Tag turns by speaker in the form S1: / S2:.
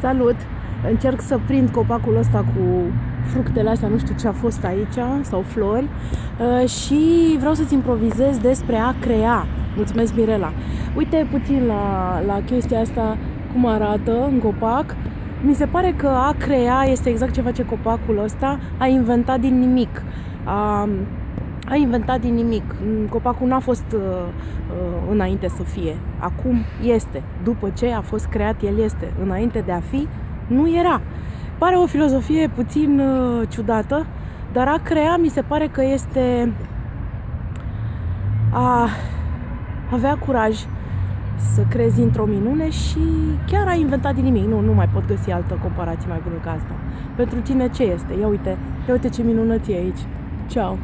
S1: Salut! Încerc să prind copacul ăsta cu fructele astea, nu știu ce a fost aici, sau flori uh, și vreau să-ți improvizez despre a crea. Mulțumesc, Mirela! Uite puțin la, la chestia asta, cum arată în copac. Mi se pare că a crea este exact ce face copacul ăsta, a inventat din nimic. A, a inventat din nimic. Copacul n-a fost uh, uh, înainte să fie. Acum este. După ce a fost creat, el este. Înainte de a fi, nu era. Pare o filozofie puțin uh, ciudată, dar a crea mi se pare că este a avea curaj să crezi într-o minune și chiar a inventat din nimic. Nu, nu mai pot găsi altă comparație mai bună ca asta. Pentru tine ce este? Ia uite, ia uite ce minunăție aici. Ciao!